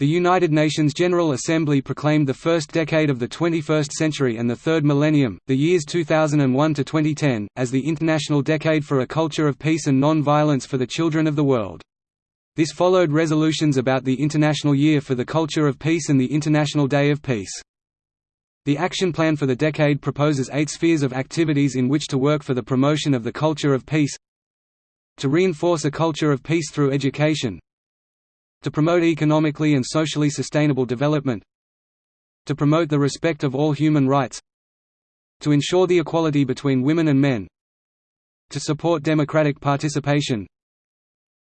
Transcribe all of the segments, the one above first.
The United Nations General Assembly proclaimed the first decade of the 21st century and the third millennium, the years 2001 to 2010, as the International Decade for a Culture of Peace and Non-Violence for the Children of the World. This followed resolutions about the International Year for the Culture of Peace and the International Day of Peace. The Action Plan for the decade proposes eight spheres of activities in which to work for the promotion of the culture of peace to reinforce a culture of peace through education to promote economically and socially sustainable development to promote the respect of all human rights to ensure the equality between women and men to support democratic participation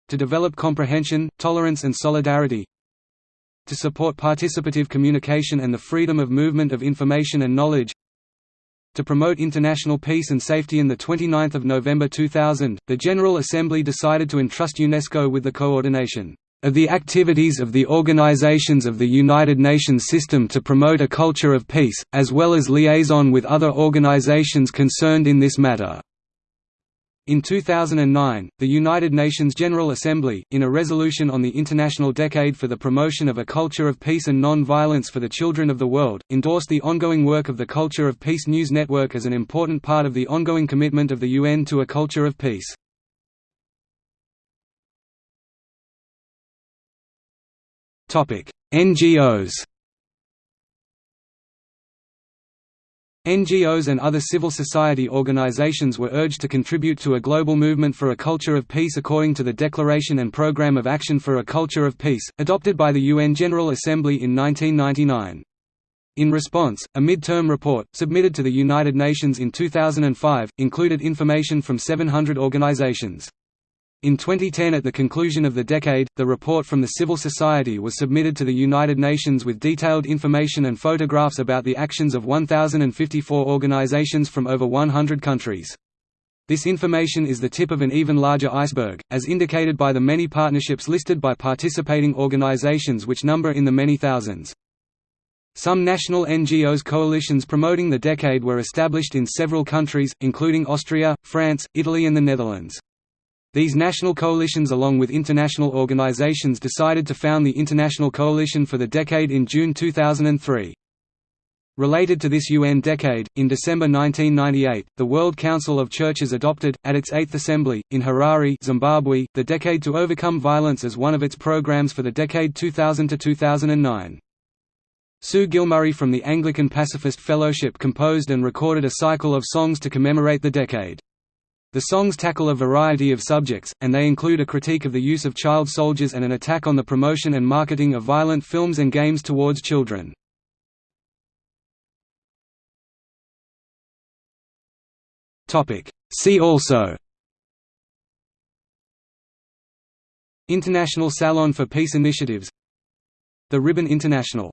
to develop comprehension, tolerance and solidarity to support participative communication and the freedom of movement of information and knowledge to promote international peace and safety in 29 November 2000, the General Assembly decided to entrust UNESCO with the coordination. of the activities of the organizations of the United Nations system to promote a culture of peace, as well as liaison with other organizations concerned in this matter. In 2009, the United Nations General Assembly, in a resolution on the International Decade for the Promotion of a Culture of Peace and Non-Violence for the Children of the World, endorsed the ongoing work of the Culture of Peace News Network as an important part of the ongoing commitment of the UN to a culture of peace. NGOs NGOs and other civil society organizations were urged to contribute to a global movement for a culture of peace according to the Declaration and Programme of Action for a Culture of Peace, adopted by the UN General Assembly in 1999. In response, a mid-term report, submitted to the United Nations in 2005, included information from 700 organizations. In 2010 at the conclusion of the decade, the report from the civil society was submitted to the United Nations with detailed information and photographs about the actions of 1,054 organizations from over 100 countries. This information is the tip of an even larger iceberg, as indicated by the many partnerships listed by participating organizations which number in the many thousands. Some national NGOs coalitions promoting the decade were established in several countries, including Austria, France, Italy and the Netherlands. These national coalitions along with international organizations decided to found the International Coalition for the Decade in June 2003. Related to this UN decade, in December 1998, the World Council of Churches adopted, at its Eighth Assembly, in Harare Zimbabwe, the Decade to Overcome Violence as one of its programs for the decade 2000–2009. Sue Gilmurray from the Anglican Pacifist Fellowship composed and recorded a cycle of songs to commemorate the decade. The songs tackle a variety of subjects, and they include a critique of the use of child soldiers and an attack on the promotion and marketing of violent films and games towards children. See also International Salon for Peace Initiatives The Ribbon International